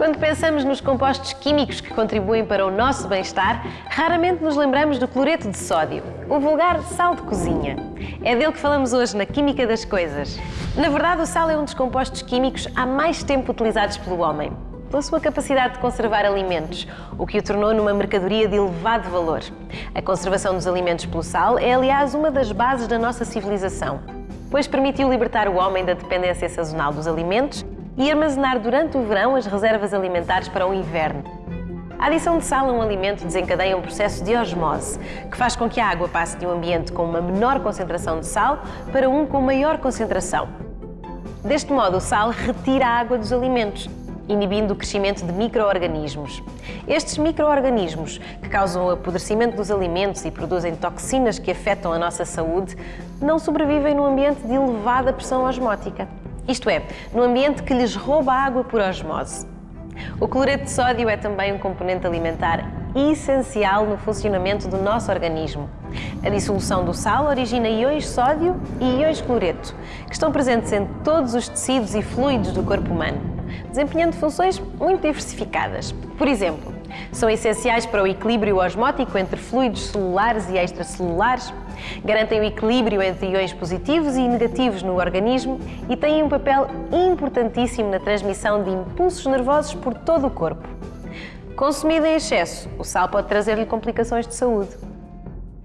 Quando pensamos nos compostos químicos que contribuem para o nosso bem-estar, raramente nos lembramos do cloreto de sódio, o vulgar sal de cozinha. É dele que falamos hoje na Química das Coisas. Na verdade, o sal é um dos compostos químicos há mais tempo utilizados pelo homem, pela sua capacidade de conservar alimentos, o que o tornou numa mercadoria de elevado valor. A conservação dos alimentos pelo sal é, aliás, uma das bases da nossa civilização, pois permitiu libertar o homem da dependência sazonal dos alimentos e armazenar durante o verão as reservas alimentares para o inverno. A adição de sal a um alimento desencadeia um processo de osmose, que faz com que a água passe de um ambiente com uma menor concentração de sal para um com maior concentração. Deste modo, o sal retira a água dos alimentos, inibindo o crescimento de micro-organismos. Estes micro-organismos, que causam o apodrecimento dos alimentos e produzem toxinas que afetam a nossa saúde, não sobrevivem num ambiente de elevada pressão osmótica isto é, no ambiente que lhes rouba água por osmose. O cloreto de sódio é também um componente alimentar essencial no funcionamento do nosso organismo. A dissolução do sal origina íons sódio e íons cloreto, que estão presentes em todos os tecidos e fluidos do corpo humano, desempenhando funções muito diversificadas. Por exemplo, são essenciais para o equilíbrio osmótico entre fluidos celulares e extracelulares, garantem o equilíbrio entre iões positivos e negativos no organismo e têm um papel importantíssimo na transmissão de impulsos nervosos por todo o corpo. Consumido em excesso, o sal pode trazer-lhe complicações de saúde.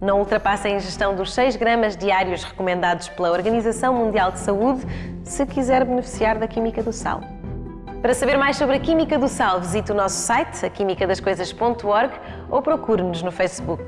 Não ultrapasse a ingestão dos 6 gramas diários recomendados pela Organização Mundial de Saúde se quiser beneficiar da química do sal. Para saber mais sobre a Química do Sal, visite o nosso site, aquimicadascoisas.org ou procure-nos no Facebook.